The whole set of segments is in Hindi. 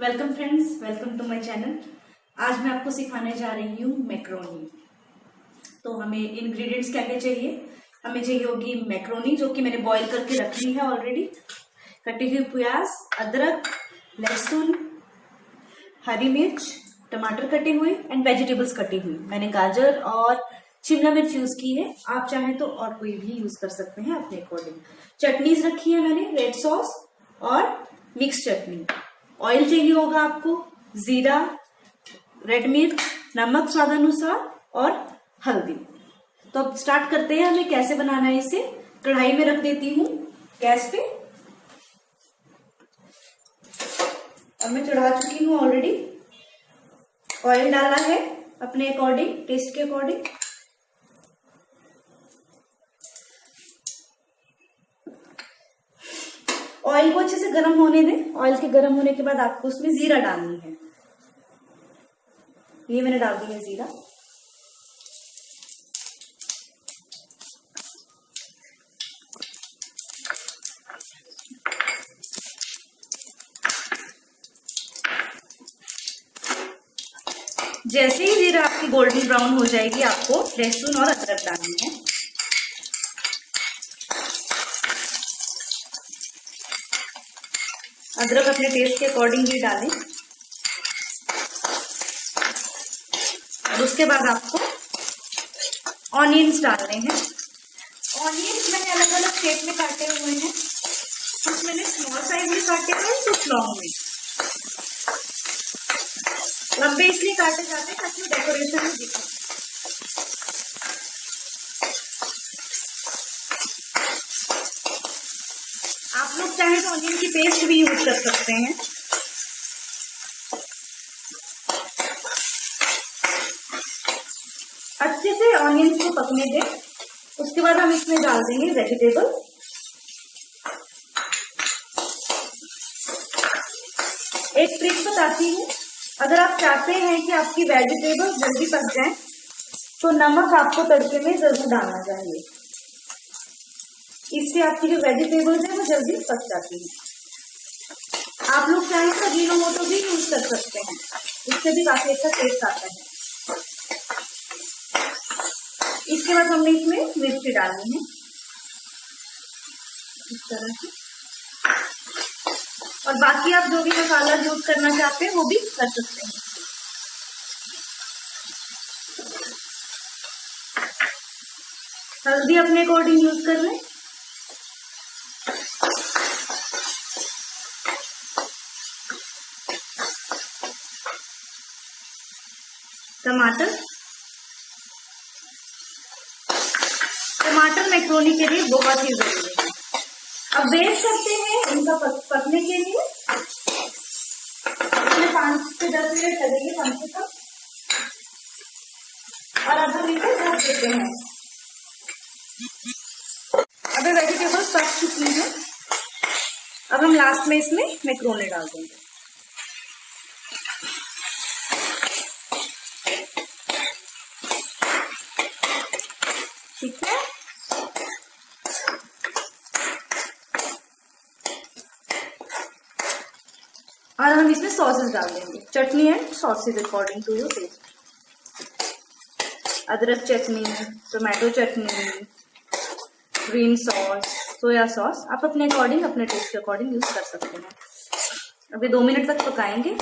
Welcome friends welcome to my channel आज मैं आपको सिखाने जा रही हूँ मैक्रोनी तो हमें इंग्रेडिएंट्स क्या क्या चाहिए? हमें चाहिए होगी मैक्रोनी जो कि मैंने बॉईल करके रख ली है ऑलरेडी कटी हुई प्याज, अदरक, लहसुन, हरी मिर्च, टमाटर कटे हुए एंड वेजिटेबल्स कटी हुई मैंने गाजर और शिमला मिर्च यूज़ की है। आप चाहें तो और कोई भी यूज़ कर सकते हैं अपने अकॉर्डिंग चटनीज रखी है मैंने रेड सॉस और मिक्स चटनी। ऑयल चाहिए होगा आपको, जीरा रेड मिर्च, नमक स्वाद अनुसार और हल्दी। तो अब स्टार्ट करते हैं, हमें कैसे बनाना है इसे। कढ़ाई में रख देती हूँ गैस पे। अब मैं चढ़ा चुकी हूँ ऑलरेडी ऑयल डाला है अपने अकॉर्डिंग टेस्ट के अकॉर्डिंग ऑयल को अच्छे से गर्म होने दें। ऑयल के गर्म होने के बाद आपको उसमें जीरा डालनी है। ये मैंने डाल दी है जीरा। जैसे ही जीरा आपकी गोल्डन ब्राउन हो जाएगी, आपको लहसुन और अदरक डालनी है। अदरक अपने टेस्ट के अकॉर्डिंग ही डालें। और उसके बाद आपको ऑनियंस डालने हैं। ऑनियंस मैंने अलग अलग शेप में काटे हुए हैं। कुछ मैंने स्मॉल साइज़ में काटे हुए हैं, कुछ लॉन्ग में। लंबे इसलिए काटे जाते हैं ताकि डेकोरेशन में दिखे। लोग चाहे तो ऑनियन की पेस्ट भी यूज़ कर सकते हैं। अच्छे से ऑनियन को पकने दें। उसके बाद हम इसमें डाल देंगे वेजिटेबल एक ट्रिक बताती हूँ। अगर आप चाहते हैं कि आपकी वेजिटेबल जल्दी पक जाए तो नमक आपको तड़के में ज़रूर डालना चाहिए। इससे आपकी जो वेजिटेबल्स है, वो जल्दी पक जाती है। आप लोग चाहें तो जीनो मोटो भी यूज़ कर सकते हैं। इससे भी काफ़ी अच्छा टेस्ट आता है। इसके बाद हमने इसमें मिर्ची डालनी है। इस तरह से। और बाकी आप जो भी मसाला यूज़ करना चाहते हैं, वो भी कर सकते हैं। हल्दी अपने अकॉर्डिंग यूज़ कर लें टमाटर। टमाटर मैक्रोनी के लिए बहुत ही ज़रूरी है। अब वेट सकते हैं इनका पकने के लिए। इसमें पाँच से दस मिनट लगेंगे कम से कम। और अब हम इसे ढक देते हैं। अब वेजिटेबल्स पक चुकी हैं। अब हम लास्ट में इसमें मैक्रोनी डाल देंगे। ठीक है? और हम इसमें सॉसेस डाल देंगे chutney and sauces according to your taste अदरक चटनी टोमेटो चटनी ग्रीन सॉस सोया सॉस आप अपने अकॉर्डिंग अपने टेस्ट के अकॉर्डिंग यूज़ कर सकते हैं। अभी दो मिनट तक पकाएँगे,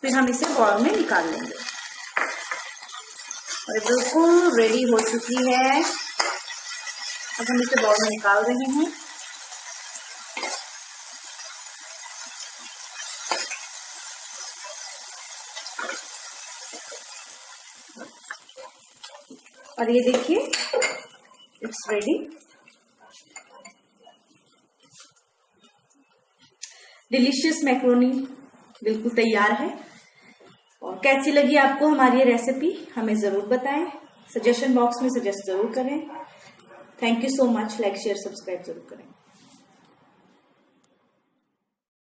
फिर हम इसे बॉल में निकाल लेंगे। और बिल्कुल रेडी हो चुकी है। अब हम इसे बॉल में निकाल रहे हैं। और ये देखिए इट्स रेडी डिलीशियस मैक्रोनी बिल्कुल तैयार है। और कैसी लगी आपको हमारी ये रेसिपी हमें ज़रूर बताएँ। सजेशन बॉक्स में सजेस्ट ज़रूर करें। Thank you so much like share subscribe ज़रूर करें।